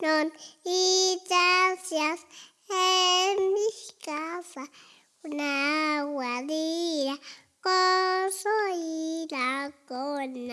non hijas en mi casa. Una guadira con su con